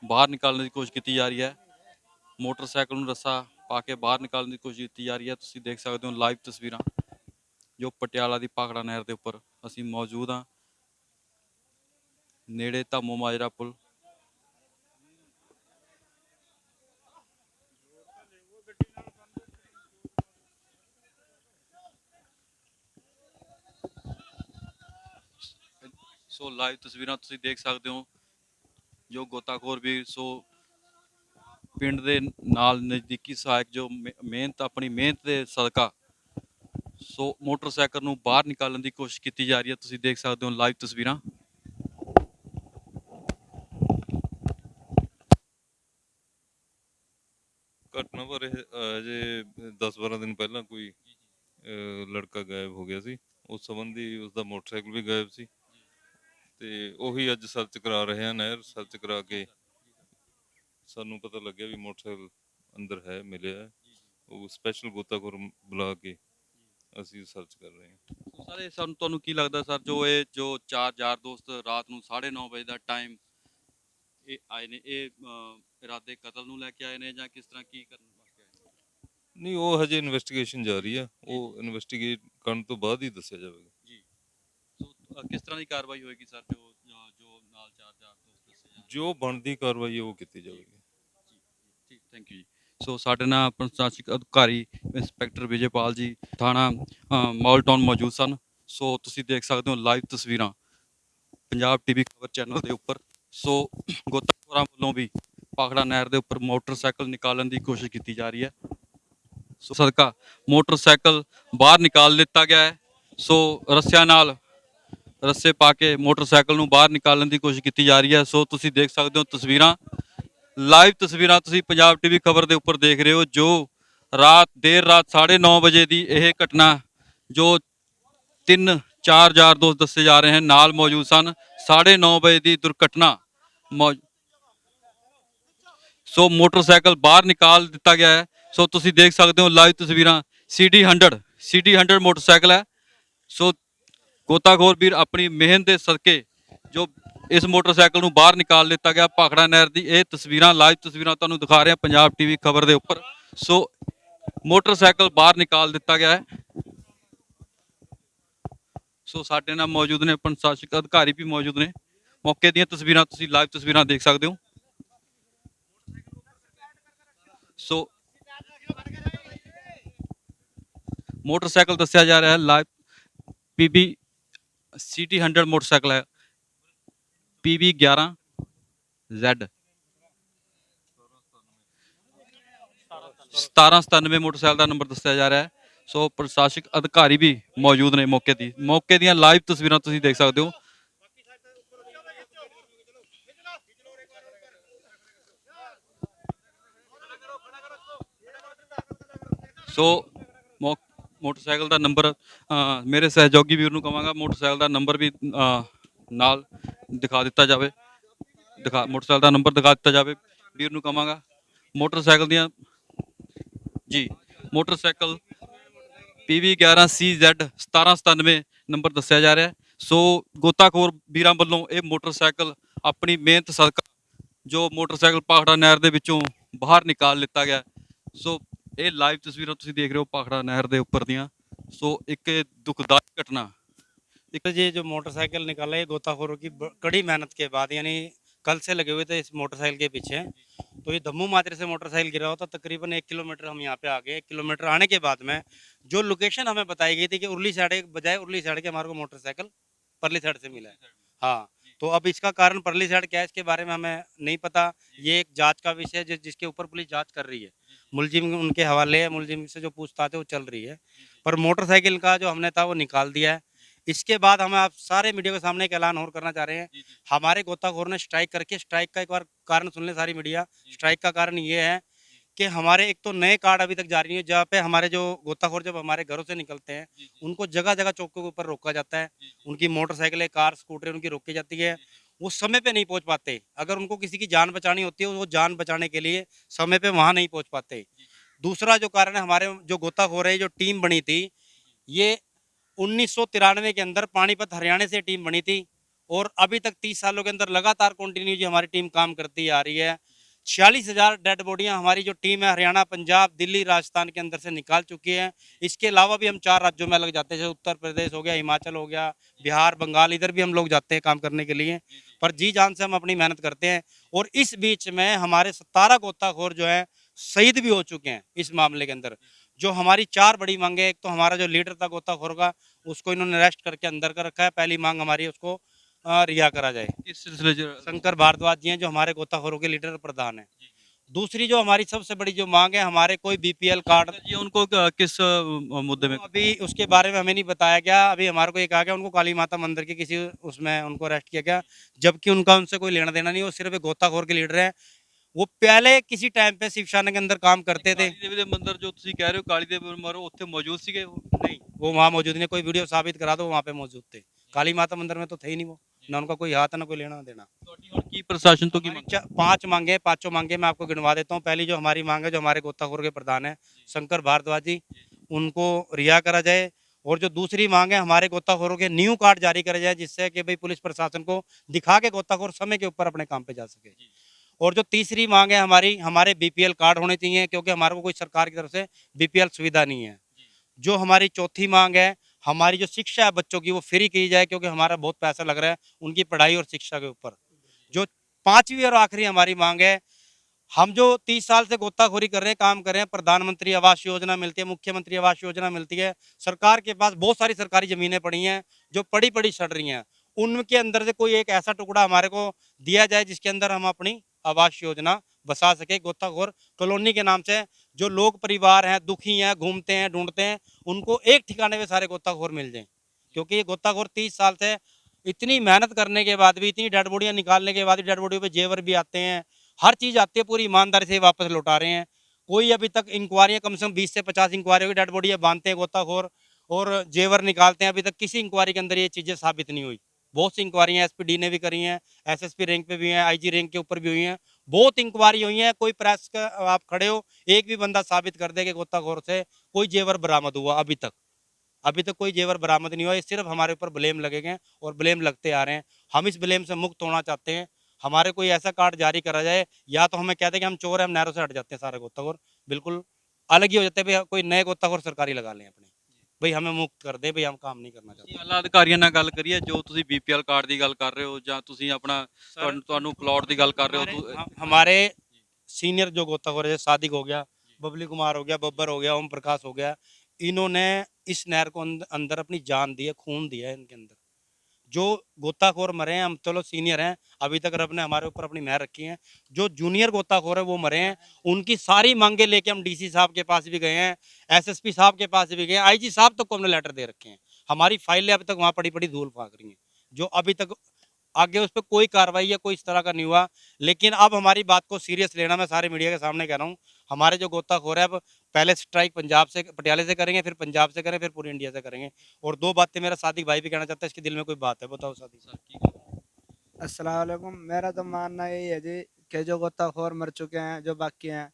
ਬਾਹਰ ਨਿਕਾਲਣ ਦੀ ਕੋਸ਼ਿਸ਼ ਕੀਤੀ ਜਾ ਰਹੀ ਹੈ। ਮੋਟਰਸਾਈਕਲ ਨੂੰ ਰੱਸਾ ਪਾ ਕੇ ਬਾਹਰ ਨਿਕਾਲਣ ਦੀ ਕੋਸ਼ਿਸ਼ ਕੀਤੀ ਜਾ ਰਹੀ ਹੈ। ਤੁਸੀਂ ਦੇਖ ਸਕਦੇ ਹੋ ਲਾਈਵ ਤਸਵੀਰਾਂ, ਜੋ ਪਟਿਆਲਾ ਦੀ ਪਾਖੜਾ ਨਹਿਰ ਦੇ ਉੱਪਰ ਅਸੀਂ ਮੌਜੂਦ ਹਾਂ। ਨੇੜੇ ਧਾਮੋ ਮਾਜਰਾ ਪੁਲ ਸੋ ਲਾਈਵ ਤਸਵੀਰਾਂ ਤੁਸੀਂ ਦੇਖ ਸਕਦੇ ਹੋ। ਜੋ ਗੋਤਾਖੋਰ ਵੀ ਸੋ ਪਿੰਡ ਦੇ ਨਾਲ ਨਜ਼ਦੀਕੀ ਸਹਾਇਕ ਜੋ ਮਿਹ- ਮਿਹਨਤ ਆਪਣੀ ਮਿਹਨਤ ਦੇ ਸਦਕਾ ਸੋ ਮੋਟਰਸਾਈਕਲ ਨੂੰ ਬਾਹਰ ਨਿਕਾਲਣ ਦੀ ਕੋਸ਼ਿਸ਼ ਕੀਤੀ ਜਾ ਰਹੀ ਹੈ। ਤੁਸੀਂ ਦੇਖ ਸਕਦੇ ਹੋ ਲਾਈਵ ਤਸਵੀਰਾਂ। ਘਟਨਾ ਬਾਰੇ ਅਜੇ 10-12 ਦਿਨ ਪਹਿਲਾਂ ਕੋਈ ਲੜਕਾ ਗਾਇਬ ਹੋ ਗਿਆ ਸੀ। ਉਸ ਸੰਬੰਧੀ ਉਸ ਦਾ ਮੋਟਰਸਾਈਕਲ ਵੀ ਗਾਇਬ ਸੀ। ਤੇ ਉਹੀ ਅੱਜ ਸਰਚ ਕਰਾ ਰਹੇ ਹਾਂ ਨਹਿਰ ਸਰਚ ਕਰਾ ਕੇ ਸਾਨੂੰ ਪਤਾ ਲੱਗਿਆ ਵੀ ਮੋਟਰਸਾਈਕਲ ਅੰਦਰ ਹੈ ਮਿਲਿਆ ਹੈ। ਉਹ ਸਪੈਸ਼ਲ ਗੋਤਾਖੋਰ ਬੁਲਾ ਕੇ ਅਸੀਂ ਸਰਚ ਕਰ ਰਹੇ ਹਾਂ। ਸੋ ਸਾਰੇ ਸਾਨੂੰ ਤੁਹਾਨੂੰ ਕੀ ਲੱਗਦਾ ਸਰ ਜੋ ਇਹ ਜੋ ਚਾਰ ਯਾਰ ਦੋਸਤ ਰਾਤ ਨੂੰ 9:30 ਵਜੇ ਦਾ ਟਾਈਮ ਇਹ ਆਏ ਨੇ ਇਹ ਇਰਾਦੇ ਕਤਲ ਨੂੰ ਲੈ ਕੇ ਆਏ ਨੇ ਜਾਂ ਕਿਸ ਤਰ੍ਹਾਂ ਕੀ ਕਰਨ ਵਾਸਤੇ ਆਏ ਨੇ? ਨਹੀਂ ਉਹ ਹਜੇ ਇਨਵੈਸਟੀਗੇਸ਼ਨ ਜਾਰੀ ਆ। ਉਹ ਇਨਵੈਸਟੀਗੇਟ ਕਰਨ ਤੋਂ ਬਾਅਦ ਹੀ ਦੱਸਿਆ ਜਾਵੇਗਾ। ਕਿਸ ਤਰ੍ਹਾਂ ਦੀ ਕਾਰਵਾਈ ਹੋਏਗੀ ਸਰ ਜੋ ਜੋ- ਨਾਲ ਚਾਰ ਯਾਰ ਦੋਸਤ ਦੱਸੇ ਜਾਣ ਜੋ ਬਣਦੀ ਕਾਰਵਾਈ ਉਹ ਕੀਤੀ ਜਾਵੇਗੀ। ਠੀਕ ਥੈਂਕ ਯੂ ਜੀ। ਸੋ ਸਾਡੇ ਨਾਲ ਪ੍ਰਸ਼ਾਸਨਿਕ ਅਧਿਕਾਰੀ ਇੰਸਪੈਕਟਰ ਵਿਜੇਪਾਲ ਜੀ ਥਾਣਾ ਮਾਲ ਟਾਊਨ ਮੌਜੂਦ ਸਨ। ਸੋ ਤੁਸੀਂ ਦੇਖ ਸਕਦੇ ਹੋ ਲਾਈਵ ਤਸਵੀਰਾਂ ਪੰਜਾਬ ਟੀਵੀ ਖਬਰ ਚੈਨਲ ਦੇ ਉੱਪਰ। ਸੋ ਗੋਤਾਖੋਰਾਂ ਵੱਲੋਂ ਵੀ ਪਾਖੜਾ ਨਹਿਰ ਦੇ ਉੱਪਰ ਮੋਟਰਸਾਈਕਲ ਨਿਕਾਲਣ ਦੀ ਕੋਸ਼ਿਸ਼ ਕੀਤੀ ਜਾ ਰਹੀ ਹੈ। ਸੋ ਸਦਕਾ ਮੋਟਰਸਾਈਕਲ ਬਾਹਰ ਨਿਕਾਲ ਲਿੱਤਾ ਗਿਆ ਹੈ। ਸੋ ਰੱਸਿਆਂ ਨਾਲ ਰੱਸੇ ਪਾ ਕੇ ਮੋਟਰਸਾਈਕਲ ਨੂੰ ਬਾਹਰ ਨਿਕਾਲਣ ਦੀ ਕੋਸ਼ਿਸ਼ ਕੀਤੀ ਜਾ ਰਹੀ ਹੈ। ਸੋ ਤੁਸੀਂ ਦੇਖ ਸਕਦੇ ਹੋ ਤਸਵੀਰਾਂ। ਲਾਈਵ ਤਸਵੀਰਾਂ ਤੁਸੀਂ ਪੰਜਾਬ ਟੀਵੀ ਖਬਰ ਦੇ ਉੱਪਰ ਦੇਖ ਰਹੇ ਹੋ, ਜੋ ਰਾਤ, ਦੇਰ ਰਾਤ 9:30 ਵਜੇ ਦੀ ਇਹ ਘਟਨਾ, ਜੋ ਤਿੰਨ ਚਾਰ ਯਾਰ ਦੋਸਤ ਦੱਸੇ ਜਾ ਰਹੇ ਹਨ, ਨਾਲ ਮੌਜੂਦ ਸਨ। 9:30 ਵਜੇ ਦੀ ਦੁਰਘਟਨਾ ਮੌ- ਸੋ ਮੋਟਰਸਾਈਕਲ ਬਾਹਰ ਨਿਕਾਲ ਦਿੱਤਾ ਗਿਆ ਹੈ। ਸੋ ਤੁਸੀਂ ਦੇਖ ਸਕਦੇ ਹੋ ਲਾਈਵ ਤਸਵੀਰਾਂ। CD 100 CD 100 ਮੋਟਰਸਾਈਕਲ ਹੈ। ਸੋ ਗੋਤਾਖੋਰ ਵੀਰ ਆਪਣੀ ਮਿਹਨਤ ਦੇ ਸਦਕੇ ਜੋ ਇਸ ਮੋਟਰਸਾਈਕਲ ਨੂੰ ਬਾਹਰ ਨਿਕਾਲ ਲਿੱਤਾ ਗਿਆ ਭਾਖੜਾ ਨਹਿਰ ਦੀ, ਇਹ ਤਸਵੀਰਾਂ, ਲਾਈਵ ਤਸਵੀਰਾਂ ਤੁਹਾਨੂੰ ਦਿਖਾ ਰਿਹਾ ਹਾਂ ਪੰਜਾਬ ਟੀਵੀ ਖਬਰ ਦੇ ਉੱਪਰ। ਸੋ ਮੋਟਰਸਾਈਕਲ ਬਾਹਰ ਨਿਕਾਲ ਦਿੱਤਾ ਗਿਆ ਹੈ। ਸੋ ਸਾਡੇ ਨਾਲ ਮੌਜੂਦ ਨੇ, ਪ੍ਰਸ਼ਾਸਕ ਅਧਿਕਾਰੀ ਵੀ ਮੌਜੂਦ ਨੇ। ਮੌਕੇ ਦੀਆਂ ਤਸਵੀਰਾਂ ਤੁਸੀਂ ਲਾਈਵ ਤਸਵੀਰਾਂ ਦੇਖ ਸਕਦੇ ਹੋ। ਸੋ ਮੋਟਰਸਾਈਕਲ ਦੱਸਿਆ ਜਾ ਰਿਹਾ ਹੈ, ਲਾਈਵ ਪੀਬੀ ਸਿਟੀ 100 ਮੋਟਰਸਾਈਕਲ ਹੈ। ਪੀਬੀ 11 Z 1797 ਮੋਟਰਸਾਈਕਲ ਦਾ ਨੰਬਰ ਦੱਸਿਆ ਜਾ ਰਿਹਾ ਹੈ। ਸੋ ਪ੍ਰਸ਼ਾਸਕ ਅਧਿਕਾਰੀ ਵੀ ਮੌਜੂਦ ਨੇ ਮੌਕੇ ਦੀ। ਮੌਕੇ ਦੀਆਂ ਲਾਈਵ ਤਸਵੀਰਾਂ ਤੁਸੀਂ ਦੇਖ ਸਕਦੇ ਹੋ। ਸੋ ਮੋਟਰਸਾਈਕਲ ਦਾ ਨੰਬਰ ਮੇਰੇ ਸਹਿਯੋਗੀ ਵੀਰ ਨੂੰ ਕਵਾਂਗਾ, ਮੋਟਰਸਾਈਕਲ ਦਾ ਨੰਬਰ ਵੀ ਨਾਲ ਦਿਖਾ ਦਿੱਤਾ ਜਾਵੇ। ਦਿਖਾ, ਮੋਟਰਸਾਈਕਲ ਦਾ ਨੰਬਰ ਦਿਖਾ ਦਿੱਤਾ ਜਾਵੇ। ਵੀਰ ਨੂੰ ਕਵਾਂਗਾ, ਮੋਟਰਸਾਈਕਲ ਦੀਆਂ, ਜੀ, ਮੋਟਰਸਾਈਕਲ PV 11CZ 1797 ਨੰਬਰ ਦੱਸਿਆ ਜਾ ਰਿਹਾ ਹੈ। ਸੋ, ਗੋਤਾਖੋਰ ਵੀਰਾਂ ਵੱਲੋਂ ਇਹ ਮੋਟਰਸਾਈਕਲ ਆਪਣੀ ਮਿਹਨਤ ਸਦਕਾ ਜੋ ਮੋਟਰਸਾਈਕਲ ਪਾਖੜਾ ਨਹਿਰ ਦੇ ਵਿੱਚੋਂ ਬਾਹਰ ਨਿਕਾਲ ਲਿੱਤਾ ਗਿਆ ਸੋ ਇਹ ਲਾਈਵ ਤਸਵੀਰਾਂ ਤੁਸੀਂ ਦੇਖ ਰਹੇ ਹੋ ਪਾਖੜਾ ਨਹਿਰ ਦੇ ਉੱਪਰ ਦੀਆਂ ਸੋ ਇੱਕ ਇਹ ਦੁਖਦਾਈ ਘਟਨਾ तो ये जो मोटरसाइकिल निकाला है गोताखोरों की ब- कड़ी मेहनत के बाद यानी कल से लगे हुए थे इस मोटरसाइकिल के पीछे तो ये दम्मू माजरे से मोटरसाइकिल गिरा हुआ था तकरीबन एक किलोमीटर हम यहाँ पे आ गए एक किलोमीटर आने के बाद में जो लोकेशन हमें बताई गई थी कि उर्ली साइड के बजाय उर्ली साइड के हमारे को मोटरसाइकिल परली साइड से मिला है हाँ तो अब इसका कारण परली साइड क्या है इसके बारे में हमें नहीं पता। ये एक जाँच का विषय है जिस- जिसके ऊपर पुलिस जाँच कर रही है। मुलजिम उनके हवाले है मुलजिम से जो पूछताछ है वो चल रही है। पर मोटरसाइकिल का जो हमने था वो निकाल दिया है। इसके बाद हमें आप सारे मीडिया के सामने एक ऐलान और करना चाह रहे हैं। हमारे गोताखोर ने स्ट्राइक करके स्ट्राइक का एक बार कारण सुन ले सारी मीडिया। स्ट्राइक का कारण ये है कि हमारे एक तो नए कार्ड अभी तक जारी है जहाँ पे हमारे जो गोताखोर जब हमारे घरों से निकलते हैं उनको जगह जगह चौकों के ऊपर रोका जाता है। उनकी मोटरसाइकिलें कार स्कूटर उनकी रोकी जाती है। वो समय पे नहीं पहुँच पाते। अगर उनको किसी की जान बचानी होती है वो जान बचाने के लिए समय पे वहाँ नहीं पहुँच पाते। दूसरा जो कारण है हमारे जो गोताखोर है जो टीम बनी थी ये उन्नीस सौ तिरानवे के अंदर पानीपत हरियाणा से टीम बनी थी और अभी तक तीस सालों के अंदर लगातार कंटिन्यू जो हमारी टीम काम करती आ रही है। छियालीस हज़ार डेड बॉडियाँ हमारी जो टीम है हरियाणा पंजाब दिल्ली राजस्थान के अंदर से निकाल चुकी है। इसके अलावा भी हम चार राज्यों में अलग जाते हैं जैसे उत्तर प्रदेश हो गया हिमाचल हो गया बिहार बंगाल इधर भी हम लोग जाते हैं काम करने के लिए। पर जी जान से हम अपनी मेहनत करते हैं और इस बीच में हमारे सतारह गोताखोर जो है शहीद भी हो चुके हैं इस मामले के अंदर। जो हमारी चार बड़ी मांगे एक तो हमारा जो लीडर था गोताखोर का उसको इन्होंने अरेस्ट करके अंदर कर रखा है पहली मांग हमारी उसको रिहा करा जाए इस सिलसिले च शंकर भारद्वाज जी हैं जो हमारे गोताखोरों के लीडर प्रधान हैं दूसरी जो हमारी सबसे बड़ी जो मांग है हमारे कोई बीपीएल कार्ड जी उनको क- किस अ, मुद्दे में तो अभी उसके बारे में हमें नहीं बताया गया अभी हमारे को ये कहा गया उनको काली माता मंदिर के किसी उसमें उनको अरेस्ट किया गया जबकि उनका उनसे कोई लेना देना नहीं वो सिर्फ एक गोताखोर के लीडर हैं वो पहले किसी टाइम पे शिवशाना के अंदर काम करते थे ਕਾਲੀ ਦੇਵੀ ਦੇ ਮੰਦਿਰ ਜੋ ਤੁਸੀਂ ਕਹਿ ਰਹੇ ਹੋ ਕਾਲੀ ਦੇਵੀ ਮਰੋ ਉੱਥੇ ਮੌਜੂਦ ਸੀਗੇ ਉਹ? नहीं वो वहाँ मौजूद नहीं कोई वीडियो साबित करा दो वहाँ पे मौजूद थे काली माता मंदिर में तो थे ही नहीं वो ना उनका कोई हाथ ना कोई लेना देना। की प्रशासन तो की मांग पाँच मांगे पाँचों मांगे मैं आपको गिनवा देता हूँ पहली जो हमारी मांग है जो हमारे गोताखोर के प्रधान है शंकर भारद्वाज जी उनको रिहा करा जाए और जो दूसरी मांग है हमारे गोताखोरों के न्यू कार्ड जारी करा जाए जिससे कि भाई पुलिस प्रशासन को दिखा के गोताखोर समय के ऊपर अपने काम पे जा सके और जो तीसरी मांग है हमारी हमारे बीपीएल कार्ड होने चाहिए क्योंकि हमारे को कोई सरकार की तरफ़ से बीपीएल सुविधा नहीं है जो हमारी चौथी मांग है हमारी जो शिक्षा है बच्चों की, वो फ्री की जाए क्योंकि हमारा बहुत पैसा लग रहा है उनकी पढ़ाई और शिक्षा के ऊपर। जो पांचवी और आखिरी हमारी मांग है, हम जो तीस साल से गोताखोरी कर रहे हैं, काम कर रहे हैं, प्रधानमंत्री आवास योजना मिलती है, मुख्यमंत्री आवास योजना मिलती है, सरकार के पास बहुत सारी सरकारी जमीनें पड़ी हैं, जो पड़ी पड़ी सड़ रही हैं। उनके अंदर से कोई एक ऐसा टुकड़ा हमारे को दिया जाए जिसके अंदर हम अपनी आवास योजना बसा सके गोताखोर कॉलोनी के नाम से। जो लोग परिवार हैं, दुखी हैं, घूमते हैं, ढूंढते हैं, उनको एक ठिकाने पे सारे गोताखोर मिल जाएँ। क्योंकि ये गोताखोर तीस साल से इतनी मेहनत करने के बाद भी, इतनी डेड बॉडियाँ निकालने के बाद भी डेड बॉडियों पे जेवर भी आते हैं, हर चीज़ आती है, पूरी ईमानदारी से वापस लौटा रहे हैं। कोई अभी तक इंक्वायरियाँ, कम से कम बीस से पचास इंक्वायरियों की डेड बॉडियाँ बांधते हैं गोताखोर और जेवर निकालते हैं। अभी तक किसी इंक्वायरी के अंदर ये चीज़ें साबित नहीं हुई। बहुत सी इंक्वायरियाँ एसपीडी ने भी करी हैं एसएसपी रैंक पे भी हैं आईजी रैंक के ऊपर भी हुई हैं। बहुत इंक्वायरी हुई है, कोई प्रेस का, आप खड़े हो, एक भी बंदा साबित कर दे कि गोताखोर से कोई जेवर बरामद हुआ अभी तक। अभी तक कोई जेवर बरामद नहीं हुआ सिर्फ़ हमारे ऊपर ब्लेम लगेंगे हैं और ब्लेम लगते आ रहे हैं। हम इस ब्लेम से मुक्त होना चाहते हैं। हमारे कोई ऐसा कार्ड जारी करा जाए, या तो हमें कहते हैं कि हम चोर हैं, हम नहरों से हट जाते हैं सारे गोताखोर। बिल्कुल अलग ही हो जाते हैं कोई नए गोताखोर सरकारी लगा लें अपने। भाई हमें मुक्त कर दे भाई हम काम नहीं करना चाहते ਅਸੀਂ ਆਲਾ ਅਧਿਕਾਰੀਆਂ ਨਾਲ ਗੱਲ ਕਰੀਏ ਜੋ ਤੁਸੀਂ ਬੀਪੀਐਲ ਕਾਰਡ ਦੀ ਗੱਲ ਕਰ ਰਹੇ ਹੋ ਜਾਂ ਤੁਸੀਂ ਆਪਣਾ ਤੁਹਾਨੂੰ ਤੁਹਾਨੂੰ ਪਲਾਟ ਦੀ ਗੱਲ ਕਰ ਰਹੇ ਹੋ हमारे- ਤੁ- हम- हमारे सीनियर जो गोताखोर है जैसे सादिक हो गया बबली कुमार हो गया बब्बर हो गया ओम प्रकाश हो गया इन्होंने इस नहर को अंद- अंदर अपनी जान दी है खून दिया है इनके अंदर जो गोताखोर मरे हैं, हम चलो सीनियर हैं, अभी तक रब ने हमारे ऊपर अपनी मेहर रखी है। जो जूनियर गोताखोर है, वो मरे हैं। उनकी सारी मांगे लेके हम डीसी साहब के पास भी गए हैं, एसएसपी साहब के पास भी गए हैं। आईजी साहब तक को हमने लेटर दे रखे हैं। हमारी फाइलें अभी तक वहाँ पड़ी पड़ी धूल फाक रही हैं। जो अभी तक आगे उस पर कोई कार्रवाई या कोई इस तरह का नहीं हुआ। लेकिन अब हमारी बात को सीरियस लेना मैं सारे मीडिया के सामने कह रहा हूँ। हमारे जो गोताखोर है अब पहले स्ट्राइक पंजाब से पटियाले से करेंगे फिर पंजाब से करें फिर पूरी इंडिया से करेंगे। और दो बातें मेरा सादिक भाई भी कहना चाहता है इसके दिल में कोई बात है बताओ सादिक। अस्सलाम वालेकुम। मेरा तो मानना यही है जी कि जो गोताखोर मर चुके हैं जो बाकी हैं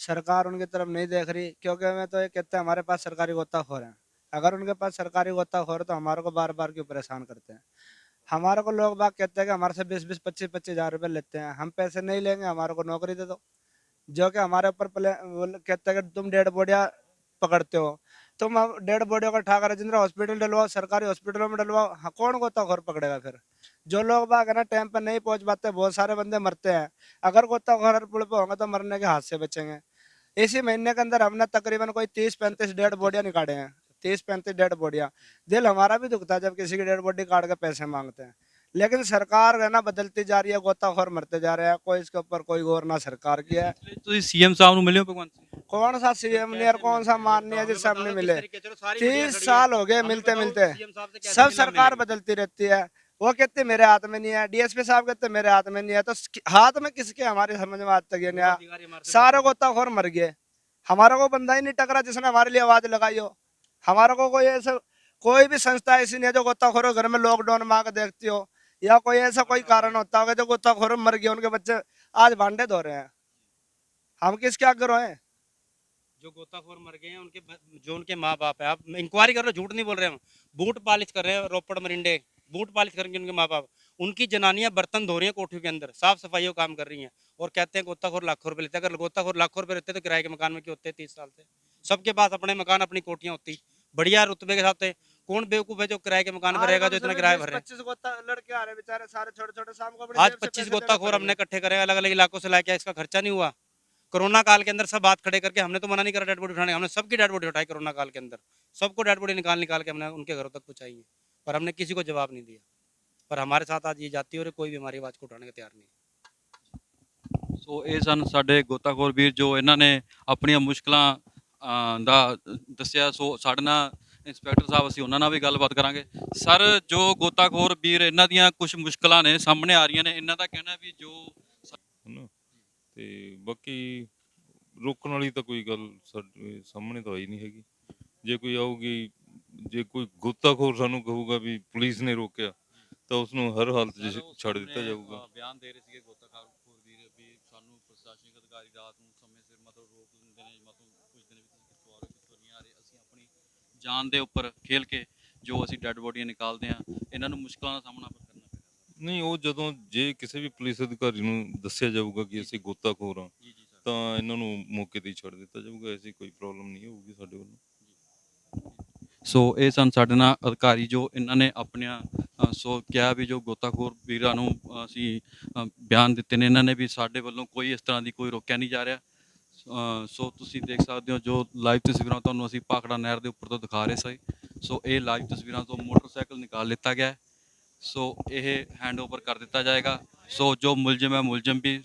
सरकार उनकी तरफ़ नहीं देख रही क्योंकि मैं तो ये कहते हैं हमारे पास सरकारी गोताखोर हैं। अगर उनके पास सरकारी गोताखोर है तो हमारे को बार बार क्यों परेशान करते हैं? हमारे को लोग बाग कहते हैं कि हमारे से बीस बीस पच्चीस पच्चीस हज़ार रुपये लेते हैं। हम पैसे नहीं लेंगे हमारे को नौकरी दे दो। जो कि हमारे ऊपर कहते हैं कि तुम डेड बोडिया पकड़ते हो। तुम डेढ़ बोडियों का ठाकर राजेंद्र हॉस्पिटल डलवाओ सरकारी हॉस्पिटलों में डलवाओ हाँ, कौन गोताखोर पकड़ेगा फिर? जो लोग बाग है ना टाइम पर नहीं पहुँच पाते बहुत सारे बंदे मरते हैं। अगर गोताखोर पुल पे होंगे तो मरने के हाथ से बचेंगे। इसी महीने के अंदर हमने तकरीबन कोई तीस पैंतीस डेड बॉडियाँ निकाले हैं। तीस पैंतीस डेड बॉडियाँ। दिल हमारा भी दुखता है जब किसी की डेड बॉडी काट के पैसे मांगते हैं। लेकिन सरकार है ना बदलती जा रही है गोताखोर मरते जा रहे हैं। कोई इसके ऊपर कोई गौर ना सरकार की है। तो सीएम साहब मिले भगवान कौन सा सीएम ने और कौन सा माननीय जी सबने मिले। तीस साल हो गए मिलते मिलते। सब सरकार बदलती रहती है। वो कहते मेरे हाथ में नहीं है। डीएसपी साहब कहते मेरे हाथ में नहीं है। तो हाथ में किसके हमारे समझ में आज तक नहीं सारे गोताखोर मर गए। हमारा को बंदा ही नहीं टकरा जिसने हमारे लिए आवाज़ लगाई हो। हमारा को कोई ऐसा कोई भी संस्था ऐसी नहीं है जो गोताखोर घर में लॉकडाउन मांग देखती हो। या कोई ऐसा कोई कारण होता होगा जो गोताखोर मर गए उनके बच्चे आज भांडे धो रहे हैं। हम किसके आगे रोए जो गोताखोर मर गए हैं, उनके जो उनके माँ बाप है। आप इंक्वायरी कर रहे हो, झूठ नहीं बोल रहे हम। बूट पालिश कर रहे हैं, रोपड़ मरिंडे। बूट पालिश करेंगे उनके माँ बाप उनकी जनानियाँ बर्तन धो रही हैं कोठियों के अंदर, साफ़ सफ़ाई का काम कर रही हैं। और कहते हैं गोताखोर लाखों रुपए लेते हैं। अगर गोताखोर लाखों रुपए लेते तो किराए के मकान में क्यों होते तीस साल से? सबके पास अपने मकान, अपनी कोठियाँ होती। बढ़िया रुतबे के साथ। कौन बेवकूफ है जो किराए के मकान पर रहेगा जो इतना किराया भर रहे हैं? पच्चीस गोता लड़के आ रहे बेचारे सारे छोटे छोटे शाम को अपनी आज जेब से पच्चीस पैसे गोताखोर देने हमने इकट्ठे करे अलग अलग इलाकों से लाके इसका खर्चा नहीं हुआ कोरोना काल के अंदर सब बात खड़े करके हमने तो मना नहीं करा डेड बॉडी उठाने हमने सबकी डेड बॉडी उठाई कोरोना काल के अंदर सबको डेड बॉडी निकाल निकाल के हमने उनके घरों तक पहुंचाई है पर हमने किसी को जवाब नहीं दिया पर हमारे साथ आज ये जाती और कोई भी हमारी आवाज को उठाने को तैयार नहीं है ਸੋ ਇਹ ਸਨ ਸਾਡੇ ਗੋਤਾਖੋਰ ਵੀਰ ਜੋ ਇਹਨਾਂ ਨੇ ਆਪਣੀਆਂ ਮੁਸ਼ਕਲਾਂ ਅ, ਦਾ ਦੱਸਿਆ ਸੋ ਸਾਡੇ ਨਾਲ ਇੰਸਪੈਕਟਰ ਸਾਹਿਬ ਅਸੀਂ ਉਹਨਾਂ ਨਾਲ ਵੀ ਗੱਲਬਾਤ ਕਰਾਂਗੇ। ਸਰ ਜੋ ਗੋਤਾਖੋਰ ਵੀਰ ਇਹਨਾਂ ਦੀਆਂ ਕੁਝ ਮੁਸ਼ਕਲਾਂ ਨੇ ਸਾਹਮਣੇ ਆ ਰਹੀਆਂ ਨੇ ਇਹਨਾਂ ਦਾ ਕਹਿਣਾ ਵੀ ਜੋ ਹਨਾ? ਤੇ ਬਾਕੀ ਰੋਕਣ ਵਾਲੀ ਤਾਂ ਕੋਈ ਗੱਲ ਸਾਡੇ ਸਾਹਮਣੇ ਤਾਂ ਆਈ ਨਹੀਂ ਹੈਗੀ। ਜੇ ਕੋਈ ਆਊਗੀ ਜੇ ਕੋਈ ਗੋਤਾਖੋਰ ਸਾਨੂੰ ਕਹੂਗਾ ਵੀ ਪੁਲਿਸ ਨੇ ਰੋਕਿਆ ਤਾਂ ਉਸ ਨੂੰ ਹਰ ਹਾਲਤ 'ਚ ਛੱਡ ਦਿੱਤਾ ਜਾਊਗਾ। ਬਿਆਨ ਦੇ ਰਹੇ ਸੀਗੇ ਗੋਤਾਖੋਰ ਵੀਰ ਵੀ ਸਾਨੂੰ ਪ੍ਰਸ਼ਾਸਨਿਕ ਅਧਿਕਾਰੀ ਰਾਤ ਨੂੰ ਸਮੇਂ ਸਿਰ ਮਤਲਬ ਰੋਕ ਦਿੰਦੇ ਨੇ ਮਤਲਬ ਪੁੱਛਦੇ ਨੇ ਵੀ ਤੁਸੀਂ ਕਿੱਥੋਂ ਆ ਰਹੇ ਹੋ ਕਿੱਥੋਂ ਨਹੀਂ ਆ ਰਹੇ ਅਸੀਂ ਆਪਣੀ ਜਾਨ ਦੇ ਉੱਪਰ ਖੇਲ ਕੇ ਜੋ ਅਸੀਂ ਡੈੱਡ ਬੋਡੀਆਂ ਨਿਕਾਲਦੇ ਆ ਇਹਨਾਂ ਨੂੰ ਮੁਸ਼ਕਲਾਂ ਦਾ ਸਾਹਮਣਾ ਕਰਨਾ ਪੈਂਦਾ। ਨਹੀਂ ਉਹ ਜਦੋਂ ਜੇ ਕਿਸੇ ਵੀ ਪੁਲਿਸ ਅਧਿਕਾਰੀ ਨੂੰ ਦੱਸਿਆ ਜਾਊਗਾ ਕਿ ਅਸੀਂ ਗੋਤਾਖੋਰ ਹਾਂ ਜੀ ਜੀ ਸਰ। ਤਾਂ ਇਹਨਾਂ ਨੂੰ ਮੌਕੇ ਤੇ ਹੀ ਛੱਡ ਦਿੱਤਾ ਜਾਊਗਾ ਐਸੀ ਕੋਈ ਪ੍ਰੋਬਲਮ ਨਹੀਂ ਹੋਊਗੀ ਸਾਡੇ ਵੱਲੋਂ। ਸੋ ਇਹ ਸਨ ਸਾਡੇ ਨਾਲ ਅਧਿਕਾਰੀ ਜੋ ਇਹਨਾਂ ਨੇ ਆਪਣੀਆਂ ਅ, ਸੋ ਕਿਹਾ ਵੀ ਜੋ ਗੋਤਾਖੋਰ ਵੀਰਾਂ ਨੂੰ ਅ, ਅਸੀਂ ਅ, ਬਿਆਨ ਦਿੱਤੇ ਨੇ ਇਹਨਾਂ ਨੇ ਵੀ ਸਾਡੇ ਵੱਲੋਂ ਕੋਈ ਇਸ ਤਰ੍ਹਾਂ ਦੀ ਕੋਈ ਰੋਕਿਆ ਨਹੀਂ ਜਾ ਰਿਹਾ। ਸੋ ਤੁਸੀਂ ਦੇਖ ਸਕਦੇ ਹੋ ਜੋ ਲਾਈਵ ਤਸਵੀਰਾਂ ਤੁਹਾਨੂੰ ਅਸੀਂ ਪਾਖੜਾ ਨਹਿਰ ਦੇ ਉੱਪਰ ਤੋਂ ਦਿਖਾ ਰਹੇ ਸੀ ਸੋ ਇਹ ਲਾਈਵ ਤਸਵੀਰਾਂ ਤੋਂ ਮੋਟਰਸਾਈਕਲ ਨਿਕਾਲ ਲਿੱਤਾ ਗਿਆ ਸੋ ਇਹ ਹੈਂਡਓਵਰ ਕਰ ਦਿੱਤਾ ਜਾਏਗਾ। ਸੋ ਜੋ ਮੁਲਜ਼ਮ ਹੈ, ਮੁਲਜ਼ਮ ਵੀ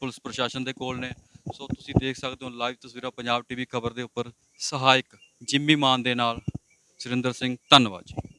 ਪੁਲਿਸ ਪ੍ਰਸ਼ਾਸਨ ਦੇ ਕੋਲ ਨੇ। ਸੋ ਤੁਸੀਂ ਦੇਖ ਸਕਦੇ ਹੋ ਲਾਈਵ ਤਸਵੀਰਾਂ ਪੰਜਾਬ ਟੀਵੀ ਖਬਰ ਦੇ ਉੱਪਰ। ਸਹਾਇਕ ਜਿੰਮੀ ਮਾਨ ਦੇ ਨਾਲ ਸੁਰਿੰਦਰ ਸਿੰਘ ਧੰਨਵਾਦ ਜੀ।